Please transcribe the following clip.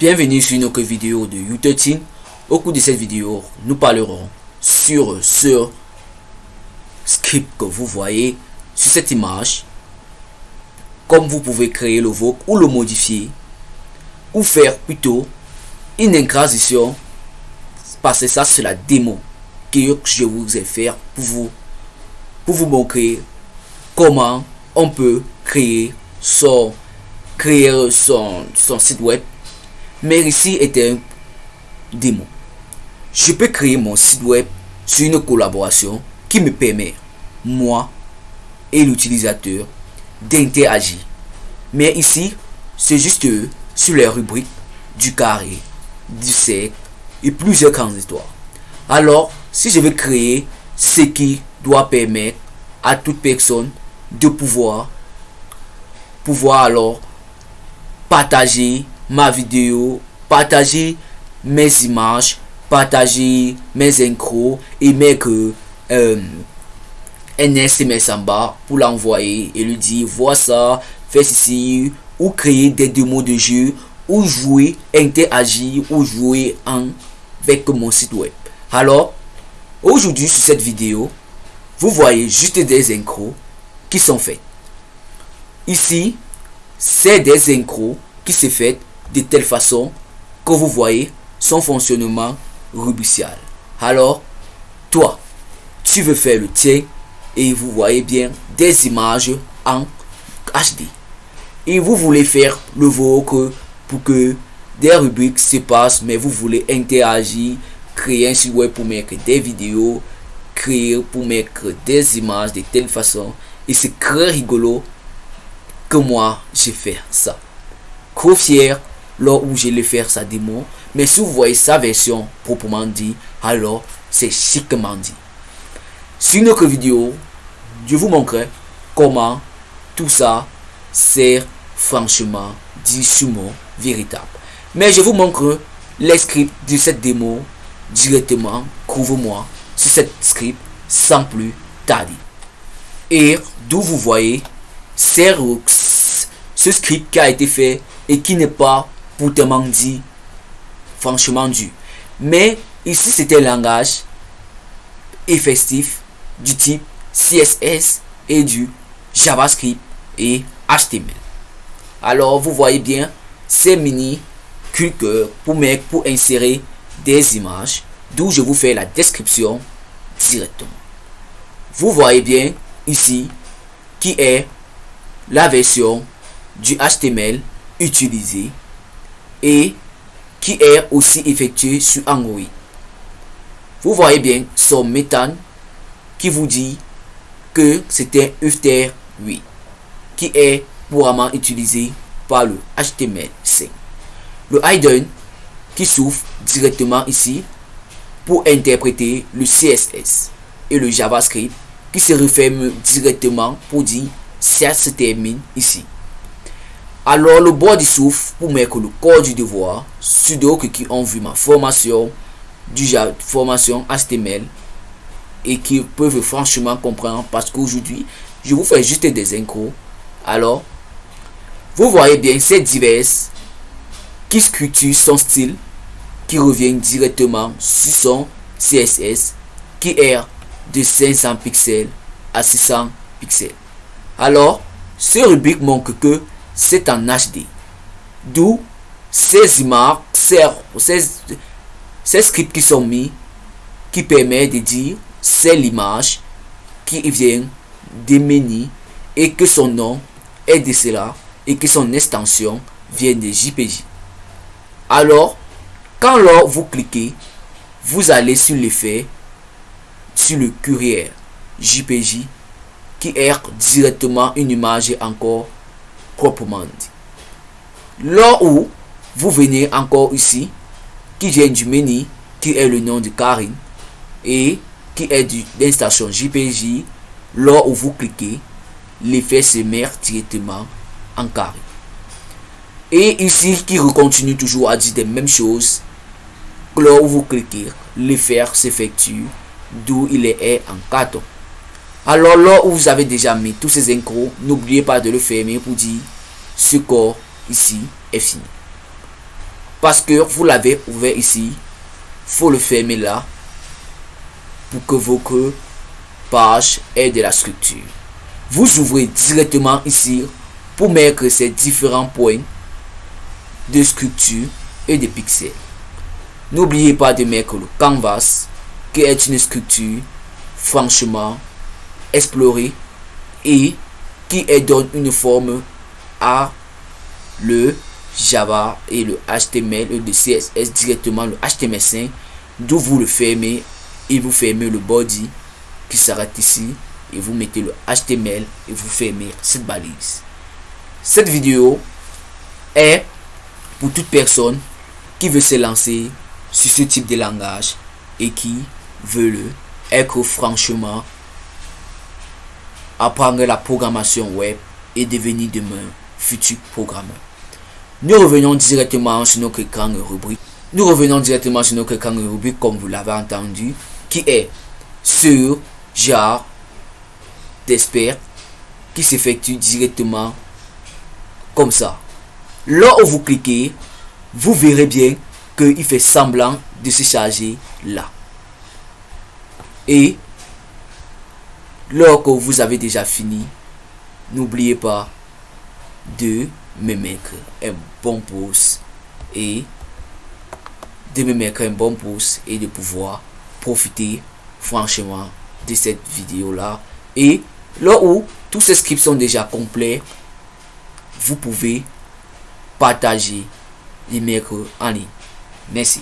Bienvenue sur une autre vidéo de U13. Au cours de cette vidéo, nous parlerons sur ce script que vous voyez sur cette image. Comme vous pouvez créer le VOC ou le modifier. Ou faire plutôt une. Parce que ça c'est la démo que je vous ai fait pour vous, pour vous montrer comment on peut créer son, créer son site web mais ici est un démo. Je peux créer mon site web sur une collaboration qui me permet, moi et l'utilisateur, d'interagir. Mais ici, c'est juste sur les rubriques du carré, du cercle et plusieurs grandes histoires. Alors, si je veux créer ce qui doit permettre à toute personne de pouvoir, pouvoir alors partager ma vidéo, partager mes images, partager mes incros et mettre euh, un SMS en bas pour l'envoyer et lui dire vois ça, fais ceci ou créer des démos de jeu ou jouer, interagir ou jouer en, avec mon site web. Alors, aujourd'hui sur cette vidéo, vous voyez juste des incros qui sont faits. Ici, c'est des incros qui se fait de telle façon que vous voyez son fonctionnement rubricial. Alors, toi, tu veux faire le tien et vous voyez bien des images en HD. Et vous voulez faire le vôtre pour que des rubriques se passent, mais vous voulez interagir, créer un site web pour mettre des vidéos, créer pour mettre des images de telle façon. Et c'est très rigolo que moi, j'ai fait ça. Trop fier lors où je vais faire sa démo. Mais si vous voyez sa version proprement dit, alors c'est chiquement dit. Sur une autre vidéo, je vous montrerai comment tout ça sert franchement dit véritable. Mais je vous montre les scripts de cette démo directement. Couvre-moi sur cette script sans plus tarder. Et d'où vous voyez c'est ce script qui a été fait et qui n'est pas pourtant dit, franchement dû. Mais ici, c'était un langage effectif du type CSS et du JavaScript et HTML. Alors, vous voyez bien, ces mini cliqueurs pour mettre, pour insérer des images, d'où je vous fais la description directement. Vous voyez bien ici qui est la version du HTML utilisée et qui est aussi effectué sur Android. Vous voyez bien son méthane qui vous dit que c'était Ufter 8 qui est couramment utilisé par le HTML5. Le hidden qui s'ouvre directement ici pour interpréter le CSS et le JavaScript qui se referme directement pour dire ça se termine ici. Alors le bord du souffle pour mettre le corps du devoir, ceux qui ont vu ma formation, du formation HTML et qui peuvent franchement comprendre parce qu'aujourd'hui je vous fais juste des incros. Alors, vous voyez bien ces diverses qui sculptent son style qui revient directement sur son CSS qui est de 500 pixels à 600 pixels. Alors, ce rubrique montre que c'est en HD. D'où ces images, ces, ces, scripts qui sont mis, qui permettent de dire c'est l'image qui vient des menus et que son nom est de cela et que son extension vient de JPG. Alors, quand vous cliquez, vous allez sur l'effet sur le courrier JPG qui est directement une image encore proprement dit. Là où vous venez encore ici, qui vient du menu, qui est le nom de Karine, et qui est de l'instation JPJ, là où vous cliquez, l'effet se met directement en carré. Et ici, qui continue toujours à dire les mêmes choses, là où vous cliquez, l'effet s'effectue, d'où il est en carton. Alors là où vous avez déjà mis tous ces incros, n'oubliez pas de le fermer pour dire ce corps ici est fini. Parce que vous l'avez ouvert ici. faut le fermer là. Pour que votre page ait de la structure. Vous ouvrez directement ici pour mettre ces différents points de structure et de pixels. N'oubliez pas de mettre le canvas qui est une structure franchement explorée et qui donne une forme à le Java et le HTML et le CSS directement le HTML5 d'où vous le fermez et vous fermez le body qui s'arrête ici et vous mettez le HTML et vous fermez cette balise. Cette vidéo est pour toute personne qui veut se lancer sur ce type de langage et qui veut le être franchement apprendre la programmation web et devenir demain futur programmeur. Nous revenons directement sur notre écran rubrique. Nous revenons directement sur notre écran rubrique comme vous l'avez entendu qui est sur genre d'expert qui s'effectue directement comme ça. Où vous cliquez, vous verrez bien qu'il fait semblant de se charger là. Et lorsque vous avez déjà fini, n'oubliez pas de me mettre un bon pouce et de me mettre un bon pouce et de pouvoir profiter franchement de cette vidéo là et là où tous ces scripts sont déjà complets vous pouvez partager les mettre en ligne. Merci